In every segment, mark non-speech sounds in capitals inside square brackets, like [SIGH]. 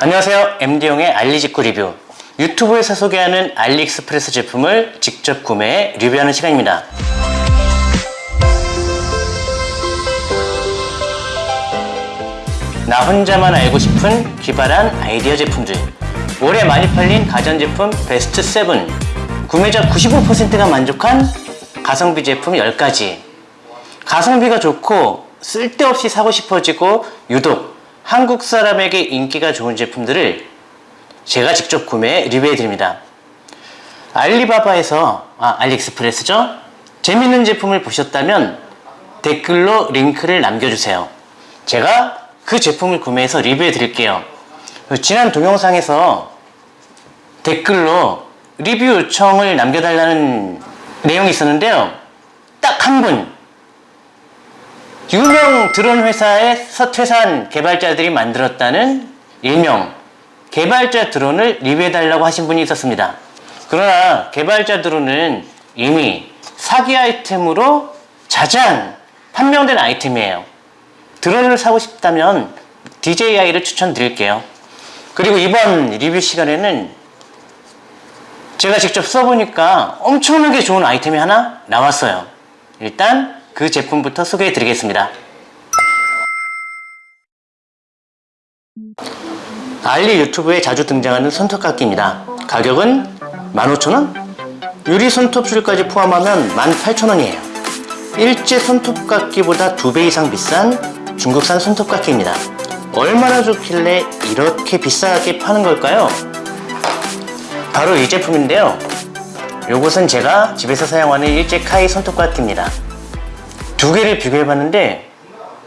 안녕하세요. MD용의 알리직구 리뷰. 유튜브에서 소개하는 알리익스프레스 제품을 직접 구매해 리뷰하는 시간입니다. 나 혼자만 알고 싶은 기발한 아이디어 제품들. 올해 많이 팔린 가전제품 베스트 7 구매자 95%가 만족한 가성비 제품 10가지. 가성비가 좋고 쓸데없이 사고 싶어지고 유독 한국 사람에게 인기가 좋은 제품들을 제가 직접 구매해 리뷰해 드립니다. 알리바바에서 아 알리익스프레스죠? 재밌는 제품을 보셨다면 댓글로 링크를 남겨주세요. 제가 그 제품을 구매해서 리뷰해 드릴게요. 지난 동영상에서 댓글로 리뷰 요청을 남겨달라는 내용이 있었는데요. 딱 한 분 유명 드론 회사에서 퇴사한 개발자들이 만들었다는 일명 개발자 드론을 리뷰해달라고 하신 분이 있었습니다. 그러나 개발자 드론은 이미 사기 아이템으로 자장 판명된 아이템이에요. 드론을 사고 싶다면 DJI를 추천드릴게요. 그리고 이번 리뷰 시간에는 제가 직접 써보니까 엄청나게 좋은 아이템이 하나 나왔어요. 일단 그 제품부터 소개해 드리겠습니다. 알리 유튜브에 자주 등장하는 손톱깎이입니다. 가격은 15,000원? 유리 손톱줄까지 포함하면 18,000원이에요. 일제 손톱깎이보다 2배 이상 비싼 중국산 손톱깎이입니다. 얼마나 좋길래 이렇게 비싸게 파는 걸까요? 바로 이 제품인데요. 요것은 제가 집에서 사용하는 일제 카이 손톱깎이입니다 두 개를 비교해봤는데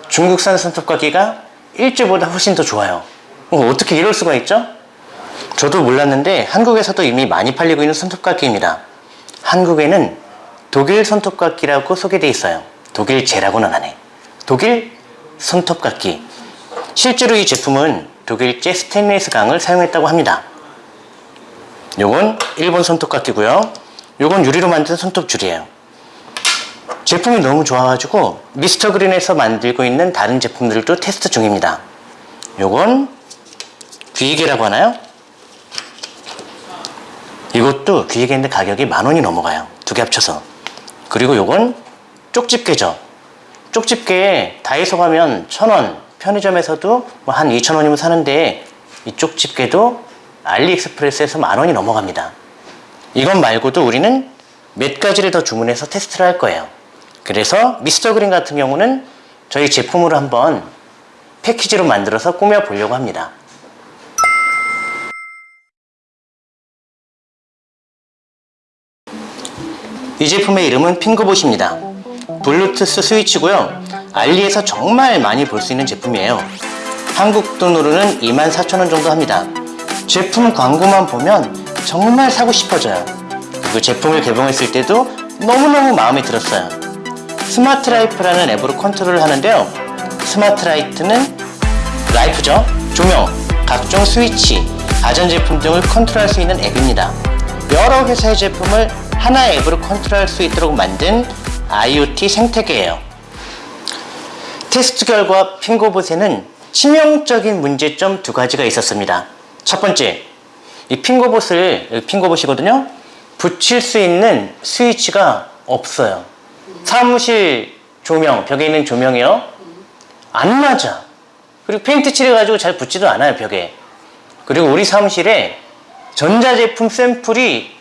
중국산 손톱깎이가 일제보다 훨씬 더 좋아요. 어, 어떻게 이럴 수가 있죠? 저도 몰랐는데 한국에서도 이미 많이 팔리고 있는 손톱깎이입니다. 한국에는 독일 손톱깎이라고 소개되어 있어요. 독일제라고는 안해. 독일 손톱깎이 실제로 이 제품은 독일제 스테인리스 강을 사용했다고 합니다. 요건 일본 손톱깎이고요. 요건 유리로 만든 손톱줄이에요 제품이 너무 좋아가지고 미스터 그린에서 만들고 있는 다른 제품들도 테스트 중입니다. 요건 귀이개라고 하나요? 이것도 귀이개인데 가격이 만원이 넘어가요. 두 개 합쳐서. 그리고 요건 쪽집게죠. 쪽집게 다이소 가면 천원 편의점에서도 뭐 한 2천원이면 사는데 이 쪽집게도 알리익스프레스에서 만원이 넘어갑니다. 이것 말고도 우리는 몇 가지를 더 주문해서 테스트를 할 거예요 그래서 미스터 그린 같은 경우는 저희 제품으로 한번 패키지로 만들어서 꾸며 보려고 합니다. 이 제품의 이름은 Fingerbot입니다. 블루투스 스위치고요. 알리에서 정말 많이 볼 수 있는 제품이에요. 한국 돈으로는 24,000원 정도 합니다. 제품 광고만 보면 정말 사고 싶어져요. 그리고 제품을 개봉했을 때도 너무너무 마음에 들었어요 Smart Life라는 앱으로 컨트롤을 하는데요. Smart Light는 Life죠? 조명, 각종 스위치, 가전제품 등을 컨트롤할 수 있는 앱입니다. 여러 회사의 제품을 하나의 앱으로 컨트롤할 수 있도록 만든 IoT 생태계예요. 테스트 결과 핑거봇에는 치명적인 문제점 두 가지가 있었습니다. 첫 번째 이 핑거봇을 핑거봇이거든요. 붙일 수 있는 스위치가 없어요 사무실 조명 벽에 있는 조명이요? 안 맞아. 그리고 페인트 칠해가지고 잘 붙지도 않아요 벽에. 그리고 우리 사무실에 전자제품 샘플이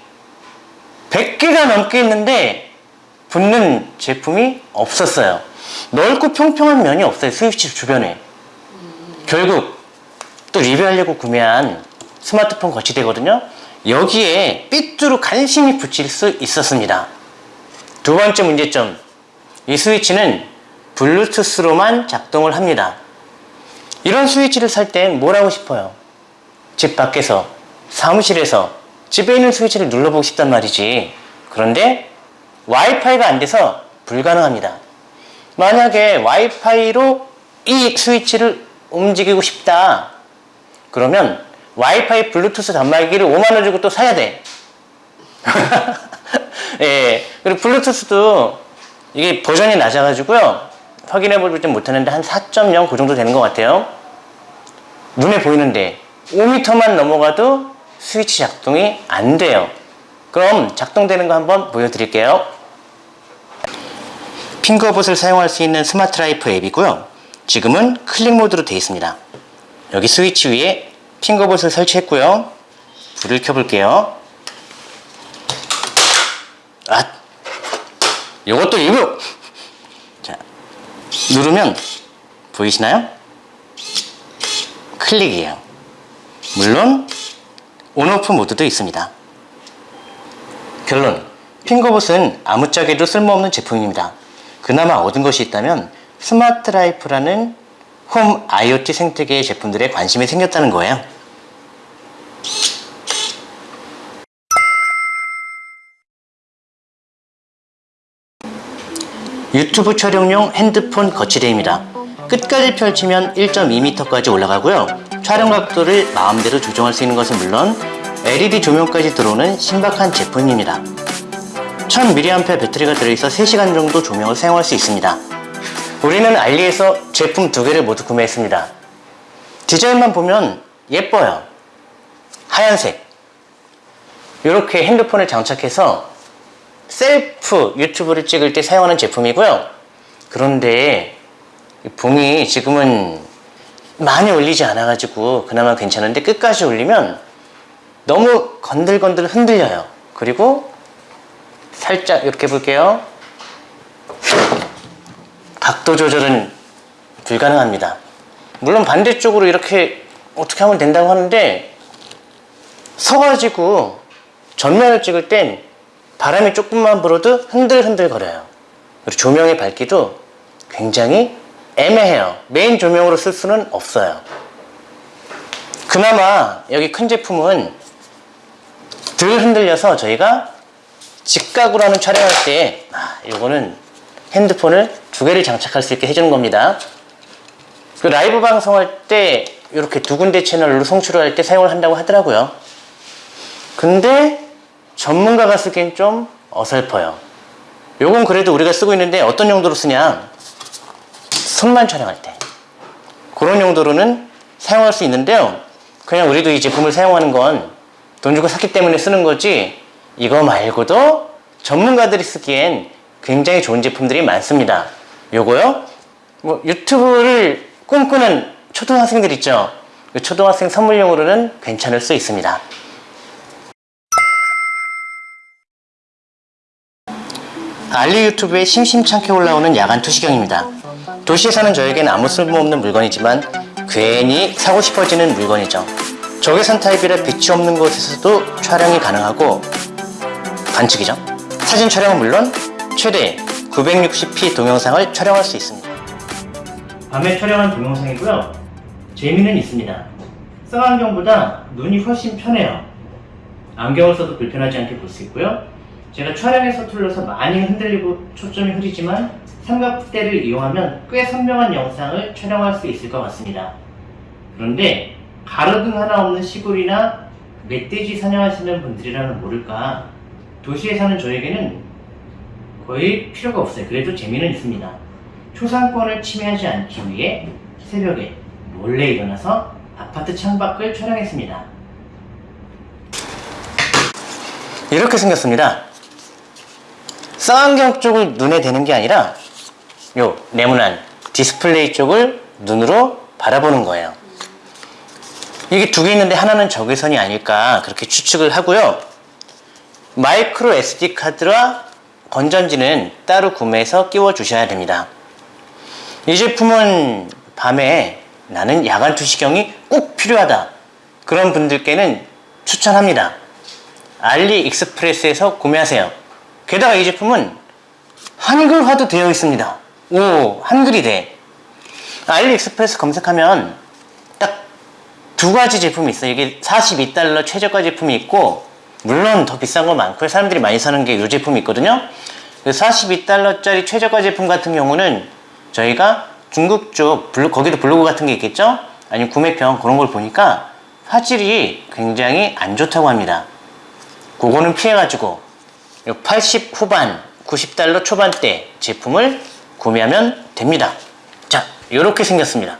100개가 넘게 있는데 붙는 제품이 없었어요. 넓고 평평한 면이 없어요 스위치 주변에. 결국 또 리뷰하려고 구매한 스마트폰 거치대거든요. 여기에 삐뚤어 간신히 붙일 수 있었습니다 두 번째 문제점. 이 스위치는 블루투스로만 작동을 합니다. 이런 스위치를 살 땐 뭘 하고 싶어요? 집 밖에서 사무실에서 집에 있는 스위치를 눌러보고 싶단 말이지. 그런데 와이파이가 안 돼서 불가능합니다. 만약에 와이파이로 이 스위치를 움직이고 싶다. 그러면 와이파이 블루투스 단말기를 5만원 주고 또 사야 돼 [LAUGHS] 예, 그리고 블루투스도 이게 버전이 낮아가지고요 확인해 보지 못했는데 한 4.0 그 정도 되는 것 같아요 눈에 보이는데 5m만 넘어가도 스위치 작동이 안 돼요. 그럼 작동되는 거 한번 보여드릴게요. Fingerbot을 사용할 수 있는 Smart Life 앱이고요. 지금은 클릭 모드로 되어 있습니다. 여기 스위치 위에 Fingerbot을 설치했고요. 불을 켜볼게요. 아, 이것도 일부. 자, 누르면 보이시나요? 클릭이에요. 물론 on off 모드도 있습니다. 결론. Fingerbot은 아무짝에도 쓸모없는 제품입니다. 그나마 얻은 것이 있다면 Smart Life라는 홈 IoT 생태계의 제품들에 관심이 생겼다는 거예요. 유튜브 촬영용 핸드폰 거치대입니다. 끝까지 펼치면 1.2m까지 올라가고요. 촬영 각도를 마음대로 조정할 수 있는 것은 물론 LED 조명까지 들어오는 신박한 제품입니다. 1000mAh 배터리가 들어있어 3시간 정도 조명을 사용할 수 있습니다. 우리는 알리에서 제품 두 개를 모두 구매했습니다. 디자인만 보면 예뻐요. 하얀색. 이렇게 핸드폰을 장착해서 셀프 유튜브를 찍을 때 사용하는 제품이고요. 그런데 이 봉이 지금은 많이 올리지 않아 가지고 그나마 괜찮은데 끝까지 올리면 너무 건들건들 흔들려요. 그리고 살짝 이렇게 볼게요. 각도 조절은 불가능합니다. 물론 반대쪽으로 이렇게 어떻게 하면 된다고 하는데 서가지고 전면을 찍을 땐 바람이 조금만 불어도 흔들흔들 거려요. 그리고 조명의 밝기도 굉장히 애매해요. 메인 조명으로 쓸 수는 없어요. 그나마 여기 큰 제품은 덜 흔들려서 저희가 직각으로 하는 촬영할 때 아, 이거는 핸드폰을 두 개를 장착할 수 있게 해주는 겁니다. 그 라이브 방송할 때 이렇게 두 군데 채널로 송출을 할 때 사용을 한다고 하더라고요. 근데 전문가가 쓰기엔 좀 어설퍼요. 요건 그래도 우리가 쓰고 있는데 어떤 용도로 쓰냐? 손만 촬영할 때. 그런 용도로는 사용할 수 있는데요. 그냥 우리도 이 제품을 사용하는 건 돈 주고 샀기 때문에 쓰는 거지 이거 말고도 전문가들이 쓰기엔 굉장히 좋은 제품들이 많습니다. 요거요? 뭐 유튜브를 꿈꾸는 초등학생들 있죠? 그 초등학생 선물용으로는 괜찮을 수 있습니다. 알리 유튜브에 심심찮게 올라오는 야간 투시경입니다. 도시에 사는 저에게는 아무 쓸모없는 물건이지만 괜히 사고 싶어지는 물건이죠. 적외선 타입이라 빛이 없는 곳에서도 촬영이 가능하고 반칙이죠. 사진 촬영은 물론 최대 960p 동영상을 촬영할 수 있습니다. 밤에 촬영한 동영상이고요. 재미는 있습니다. 쌍안경보다 눈이 훨씬 편해요. 안경을 써도 불편하지 않게 볼 수 있고요. 제가 촬영에 서툴러서 많이 흔들리고 초점이 흐리지만 삼각대를 이용하면 꽤 선명한 영상을 촬영할 수 있을 것 같습니다. 그런데 가로등 하나 없는 시골이나 멧돼지 사냥하시는 분들이라면 모를까 도시에 사는 저에게는 거의 필요가 없어요. 그래도 재미는 있습니다. 초상권을 침해하지 않기 위해 새벽에 몰래 일어나서 아파트 창밖을 촬영했습니다. 이렇게 생겼습니다. 쌍안경 쪽을 눈에 대는 게 아니라 요 네모난 디스플레이 쪽을 눈으로 바라보는 거예요. 이게 두 개 있는데 하나는 적외선이 아닐까 그렇게 추측을 하고요. 마이크로 SD 카드와 건전지는 따로 구매해서 끼워 주셔야 됩니다. 이 제품은 밤에 나는 야간 투시경이 꼭 필요하다. 그런 분들께는 추천합니다. 알리익스프레스에서 구매하세요. 게다가 이 제품은 한글화도 되어 있습니다. 오, 한글이 돼. 알리익스프레스 검색하면 딱 두 가지 제품이 있어요. 이게 42달러 최저가 제품이 있고 물론 더 비싼 거 많고요. 사람들이 많이 사는 게 이 제품이 있거든요. 42달러짜리 최저가 제품 같은 경우는 저희가 중국 쪽 블로, 거기도 블로그 같은 게 있겠죠? 아니면 구매평 그런 걸 보니까 화질이 굉장히 안 좋다고 합니다. 그거는 피해가지고 80 후반, 90달러 초반대 제품을 구매하면 됩니다. 자, 이렇게 생겼습니다.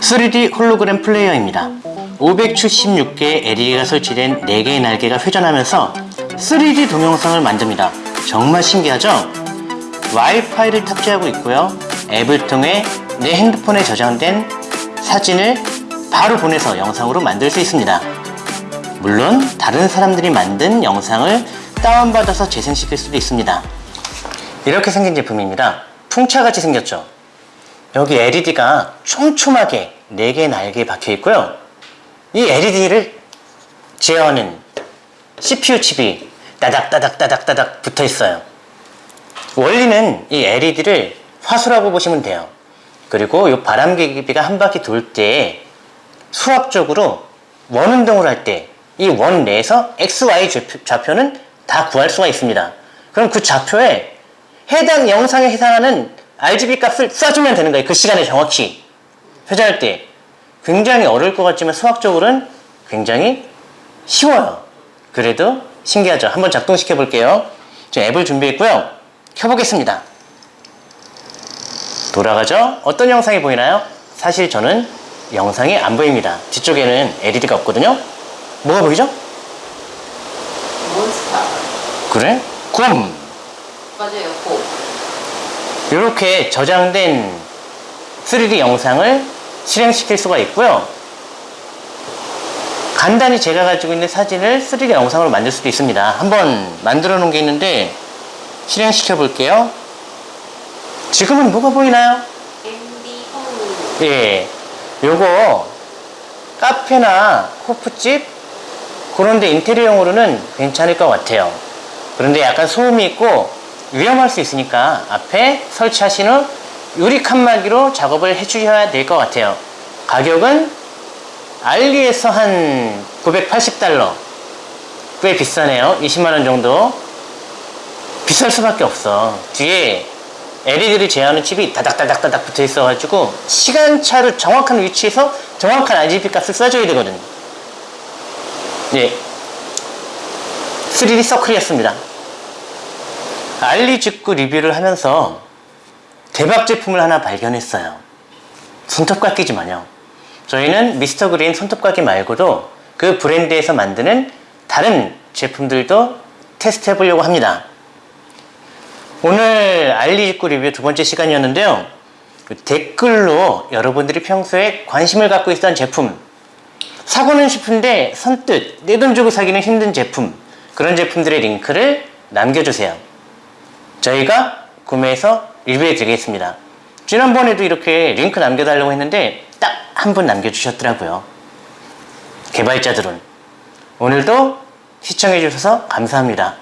3D 홀로그램 플레이어입니다. 576개의 LED가 설치된 4개의 날개가 회전하면서 3D 동영상을 만듭니다. 정말 신기하죠? 와이파이를 탑재하고 있고요. 앱을 통해 내 핸드폰에 저장된 사진을 바로 보내서 영상으로 만들 수 있습니다. 물론 다른 사람들이 만든 영상을 다운받아서 재생시킬 수도 있습니다. 이렇게 생긴 제품입니다. 풍차같이 생겼죠? 여기 LED가 촘촘하게 4개의 날개에 박혀 있고요. 이 LED를 제어하는 CPU 칩이 따닥따닥따닥따닥 붙어 있어요. 원리는 이 LED를 화수라고 보시면 돼요. 그리고 이 바람개비가 한 바퀴 돌 때 수학적으로 원운동을 할 때 이 원 내에서 XY 좌표- 좌표는 다 구할 수가 있습니다. 그럼 그 좌표에 해당 영상에 해당하는 RGB 값을 쏴주면 되는 거예요. 그 시간에 정확히 회전할 때 굉장히 어려울 것 같지만 수학적으로는 굉장히 쉬워요. 그래도 신기하죠. 한번 작동시켜 볼게요. 저 앱을 준비했고요. 켜보겠습니다. 돌아가죠? 어떤 영상이 보이나요? 사실 저는 영상이 안 보입니다. 뒤쪽에는 LED가 없거든요. 뭐가 보이죠? 몬스타. 그래? 굼! 맞아요, 고. 이렇게 저장된 3D 영상을 실행시킬 수가 있고요. 간단히 제가 가지고 있는 사진을 3D 영상으로 만들 수도 있습니다. 한번 만들어 놓은 게 있는데 실행시켜 볼게요. 지금은 뭐가 보이나요? 예. 요거 카페나 호프집 그런데 인테리어용으로는 괜찮을 것 같아요. 그런데 약간 소음이 있고 위험할 수 있으니까 앞에 설치하신 후 유리 칸막이로 작업을 해주셔야 될 것 같아요. 가격은 알리에서 한 980달러. 꽤 비싸네요. 20만원 정도. 비쌀 수밖에 없어. 뒤에 LED를 제어하는 칩이 다닥다닥다닥 붙어 있어가지고 시간차를 정확한 위치에서 정확한 RGB 값을 쏴줘야 되거든. 예. 3D 서클이었습니다. 알리 직구 리뷰를 하면서 대박 제품을 하나 발견했어요. 손톱깎이지만요. 저희는 미스터 그린 손톱깎이 말고도 그 브랜드에서 만드는 다른 제품들도 테스트 해보려고 합니다. 오늘 알리직구 리뷰 두 번째 시간이었는데요. 그 댓글로 여러분들이 평소에 관심을 갖고 있던 제품, 사고는 싶은데 선뜻 내 돈 주고 사기는 힘든 제품, 그런 제품들의 링크를 남겨주세요. 저희가 구매해서 리뷰해 드리겠습니다. 지난번에도 이렇게 링크 남겨달라고 했는데 딱 한 분 남겨주셨더라고요. 개발자들은. 오늘도 시청해 주셔서 감사합니다.